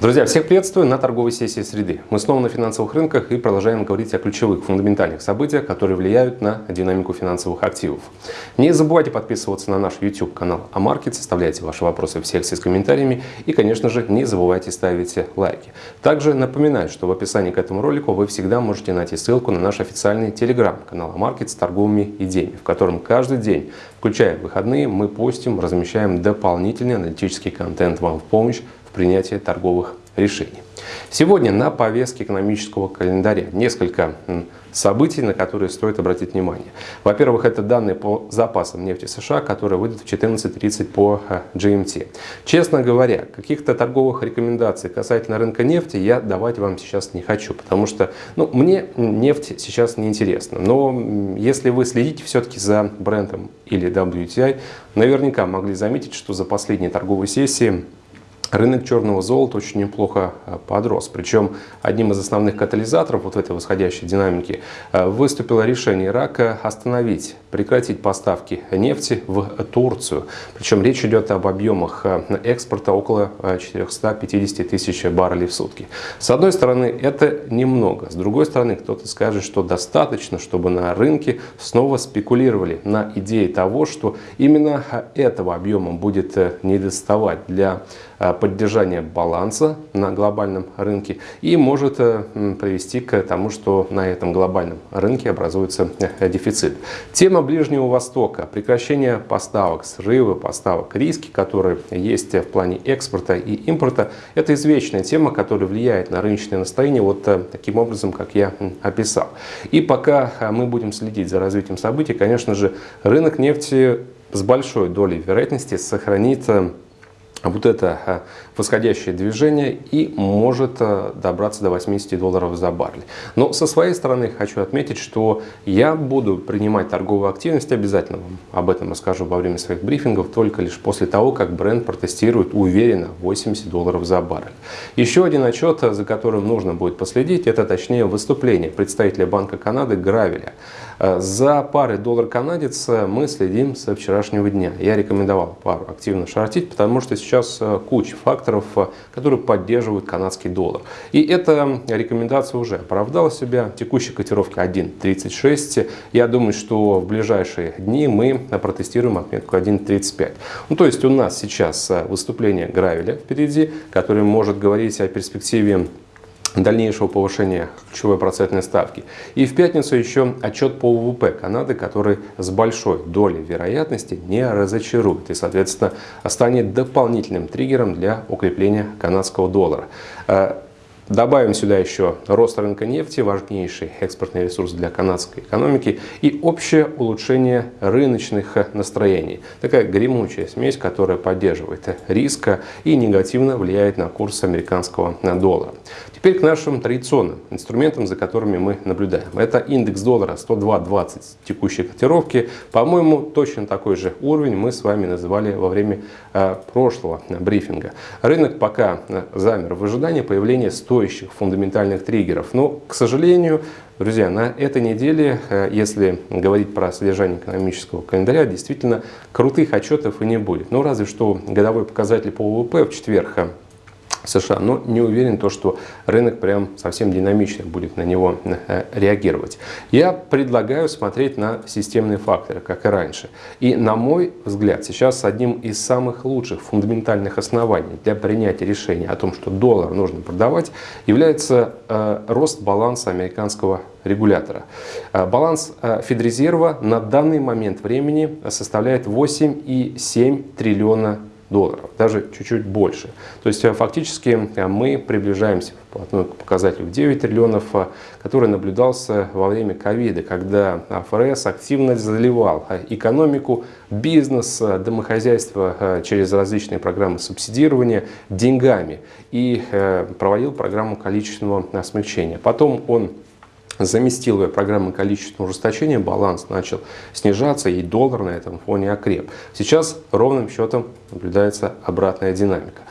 Друзья, всех приветствую на торговой сессии среды. Мы снова на финансовых рынках и продолжаем говорить о ключевых фундаментальных событиях, которые влияют на динамику финансовых активов. Не забывайте подписываться на наш YouTube канал Амаркет, оставляйте ваши вопросы в секции с комментариями и, конечно же, не забывайте ставить лайки. Также напоминаю, что в описании к этому ролику вы всегда можете найти ссылку на наш официальный телеграм-канал Амаркет с торговыми идеями, в котором каждый день, включая выходные, мы постим, размещаем дополнительный аналитический контент вам в помощь в принятии торговых решений. Сегодня на повестке экономического календаря несколько событий, на которые стоит обратить внимание. Во-первых, это данные по запасам нефти США, которые выйдут в 14.30 по э, GMT. Честно говоря, каких-то торговых рекомендаций касательно рынка нефти я давать вам сейчас не хочу, потому что ну, мне нефть сейчас не интересна. Но если вы следите все-таки за брендом или WTI, наверняка могли заметить, что за последние торговые сессии Рынок черного золота очень неплохо э, подрос. Причем одним из основных катализаторов вот этой восходящей динамики э, выступило решение Ирака остановить, прекратить поставки нефти в Турцию. Причем речь идет об объемах э, экспорта около 450 тысяч баррелей в сутки. С одной стороны, это немного. С другой стороны, кто-то скажет, что достаточно, чтобы на рынке снова спекулировали на идее того, что именно этого объема будет недоставать для поддержания баланса на глобальном рынке и может э, привести к тому, что на этом глобальном рынке образуется э, дефицит. Тема Ближнего Востока, прекращение поставок, срывы поставок, риски, которые есть в плане экспорта и импорта, это извечная тема, которая влияет на рыночное настроение вот э, таким образом, как я описал. И пока мы будем следить за развитием событий, конечно же, рынок нефти с большой долей вероятности сохранит вот это а, восходящее движение и может а, добраться до 80 долларов за баррель. Но со своей стороны хочу отметить, что я буду принимать торговую активность, обязательно вам об этом расскажу во время своих брифингов, только лишь после того, как бренд протестирует уверенно 80 долларов за баррель. Еще один отчет, за которым нужно будет последить, это точнее выступление представителя Банка Канады Гравеля. А, за парой доллар-канадец мы следим со вчерашнего дня. Я рекомендовал пару активно шортить, потому что сейчас э, куча факторов, э, которые поддерживают канадский доллар. И эта рекомендация уже оправдала себя. Текущая котировка 1.36. Я думаю, что в ближайшие дни мы протестируем отметку 1.35. Ну, то есть у нас сейчас э, выступление Гравеля впереди, который может говорить о перспективе дальнейшего повышения ключевой процентной ставки. И в пятницу еще отчет по ВВП Канады, который с большой долей вероятности не разочарует и, соответственно, станет дополнительным триггером для укрепления канадского доллара. Э, Добавим сюда еще рост рынка нефти, важнейший экспортный ресурс для канадской экономики, и общее улучшение рыночных настроений. Такая гремучая смесь, которая поддерживает риска и негативно влияет на курс американского доллара. Теперь к нашим традиционным инструментам, за которыми мы наблюдаем. Это индекс доллара 102.20 текущей котировки. По-моему, точно такой же уровень мы с вами называли во время э, прошлого брифинга. Рынок пока э, замер в ожидании появления стоящих фундаментальных триггеров. Но, к сожалению, друзья, на этой неделе, э, если говорить про содержание экономического календаря, действительно крутых отчетов и не будет. Ну, разве что годовой показатель по ВВП в четверг США, но не уверен, то, что рынок прям совсем динамично будет на него э, реагировать. Я предлагаю смотреть на системные факторы, как и раньше. И на мой взгляд, сейчас одним из самых лучших фундаментальных оснований для принятия решения о том, что доллар нужно продавать, является э, рост баланса американского регулятора. Э, баланс Федрезерва на данный момент времени составляет 8,7 триллиона долларов, даже чуть-чуть больше. То есть э, фактически э, мы приближаемся к показателю 9 триллионов, э, который наблюдался во время ковида, когда ФРС активно заливал экономику, бизнес, домохозяйство через различные программы субсидирования деньгами и проводил программу количественного смягчения. Потом он заместил ее программой количественного ужесточения, баланс начал снижаться и доллар на этом фоне окреп. Сейчас ровным счетом наблюдается обратная динамика.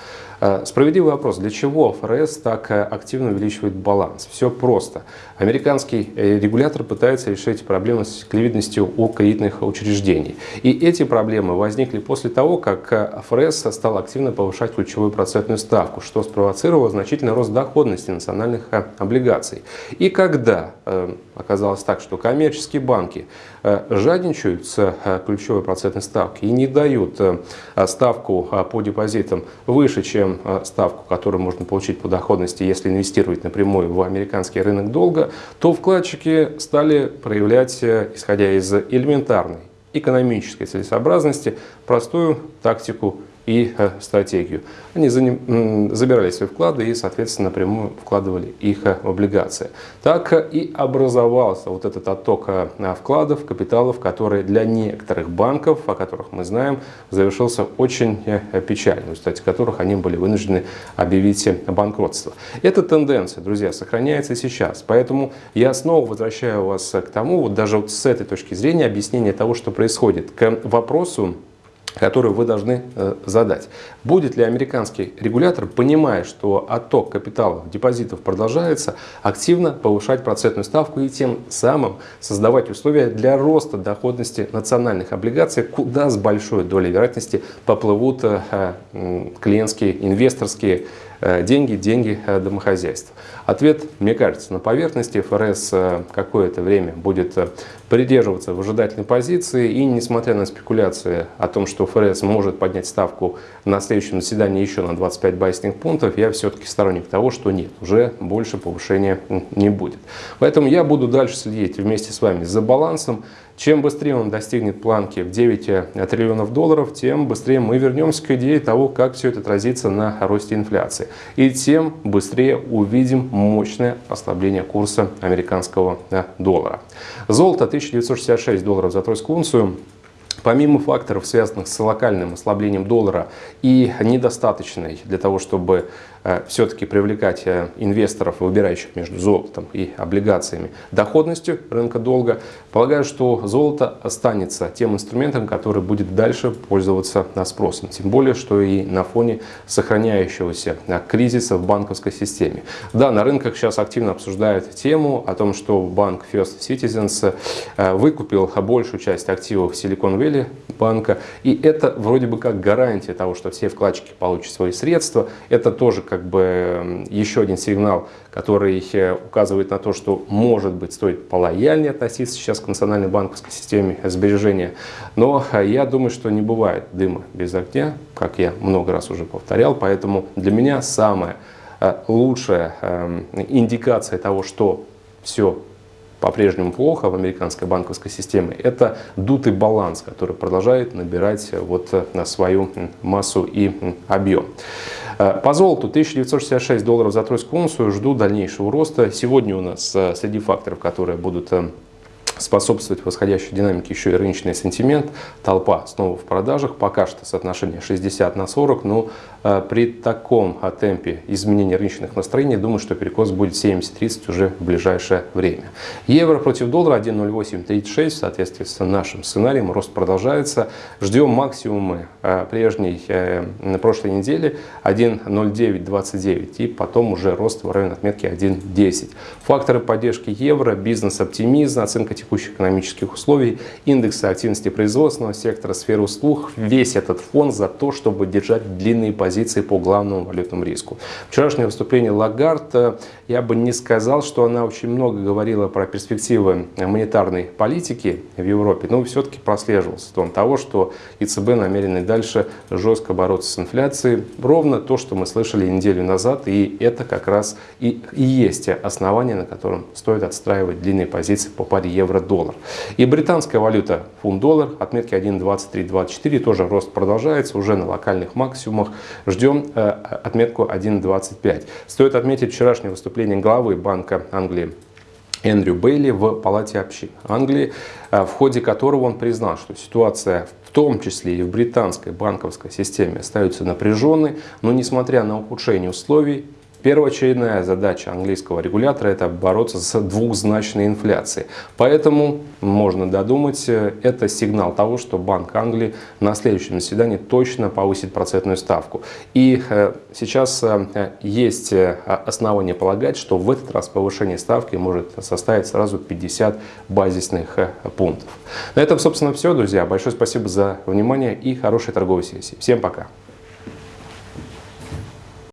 Э, справедливый вопрос, для чего ФРС так э, активно увеличивает баланс? Все просто. Американский э, регулятор пытается решить проблемы с ликвидностью у кредитных учреждений. И эти проблемы возникли после того, как ФРС стал активно повышать ключевую процентную ставку, что спровоцировало значительный рост доходности национальных облигаций. И когда оказалось так, что коммерческие банки жадничают с ключевой процентной ставки и не дают ставку по депозитам выше, чем чем э, ставку, которую можно получить по доходности, если инвестировать напрямую в американский рынок долга, то вкладчики стали проявлять, э, исходя из элементарной экономической целесообразности, простую тактику и э, стратегию. Они забирали свои вклады и, соответственно, напрямую вкладывали их э, облигации. Так и образовался вот этот отток э, вкладов, капиталов, который для некоторых банков, о которых мы знаем, завершился очень печально, в результате которых они были вынуждены объявить банкротство. Эта тенденция, друзья, сохраняется сейчас. Поэтому я снова возвращаю вас к тому, вот даже вот с этой точки зрения, объяснения того, что происходит, к вопросу, которую вы должны э, задать. Будет ли американский регулятор, понимая, что отток капиталов, депозитов продолжается, активно повышать процентную ставку и тем самым создавать условия для роста доходности национальных облигаций, куда с большой долей вероятности поплывут э, клиентские, инвесторские Э, деньги, деньги э, домохозяйств. Ответ, мне кажется, на поверхности. ФРС э, какое-то время будет придерживаться в ожидательной позиции. И несмотря на спекуляции о том, что ФРС может поднять ставку на следующем заседании еще на 25 байсных пунктов, я все-таки сторонник того, что нет, уже больше повышения не будет. Поэтому я буду дальше следить вместе с вами за балансом. Чем быстрее он достигнет планки в 9 триллионов долларов, тем быстрее мы вернемся к идее того, как все это отразится на росте инфляции. И тем быстрее увидим мощное ослабление курса американского доллара. Золото 1966 долларов за тройскую унцию. Помимо факторов, связанных с локальным ослаблением доллара и недостаточной для того, чтобы все-таки привлекать э, инвесторов, выбирающих между золотом и облигациями, доходностью рынка долга, полагаю, что золото останется тем инструментом, который будет дальше пользоваться спросом. Тем более, что и на фоне сохраняющегося э, кризиса в банковской системе. Да, на рынках сейчас активно обсуждают тему о том, что банк First Citizens выкупил большую часть активов Silicon Valley банка. И это вроде бы как гарантия того, что все вкладчики получат свои средства. Это тоже как бы еще один сигнал, который э, указывает на то, что, может быть, стоит полояльнее относиться сейчас к национальной банковской системе сбережения. Но э, я думаю, что не бывает дыма без огня, как я много раз уже повторял. Поэтому для меня самая э, лучшая эм, индикация того, что все по-прежнему плохо в американской банковской системе, это дутый баланс, который продолжает набирать вот на свою массу и объем. Э, по золоту 1966 долларов за тройскую унцию. Жду дальнейшего роста. Сегодня у нас э, среди факторов, которые будут э, способствовать восходящей динамике еще и рыночный сентимент. Толпа снова в продажах. Пока что соотношение 60 на 40. Но э, при таком э, темпе изменения рыночных настроений, думаю, что перекос будет 70-30 уже в ближайшее время. Евро против доллара 1.0836. В соответствии с нашим сценарием рост продолжается. Ждем максимумы э, прежней на прошлой неделе 1.0929. И потом уже рост в районе отметки 1.10. Факторы поддержки евро, бизнес-оптимизм, оценка текущей текущих экономических условий, индексы активности производственного сектора, сферы услуг, весь этот фон за то, чтобы держать длинные позиции по главному валютному риску. Вчерашнее выступление Лагард, я бы не сказал, что она очень много говорила про перспективы монетарной политики в Европе, но все-таки прослеживался тон того, что ЕЦБ намерены дальше жестко бороться с инфляцией. Ровно то, что мы слышали неделю назад, и это как раз и, и есть основание, на котором стоит отстраивать длинные позиции по паре евро евро-доллар. И британская валюта фунт-доллар, отметки 1.2324, тоже рост продолжается, уже на локальных максимумах. Ждем э, отметку 1.25. Стоит отметить вчерашнее выступление главы Банка Англии Эндрю Бейли в Палате общин Англии, э, в ходе которого он признал, что ситуация в том числе и в британской банковской системе остается напряженной, но несмотря на ухудшение условий, Первоочередная задача английского регулятора – это бороться с двухзначной инфляцией. Поэтому, можно додумать, это сигнал того, что Банк Англии на следующем заседании точно повысит процентную ставку. И э, сейчас э, есть э, основания полагать, что в этот раз повышение ставки может составить сразу 50 базисных пунктов. На этом, собственно, все, друзья. Большое спасибо за внимание и хорошей торговой сессии. Всем пока!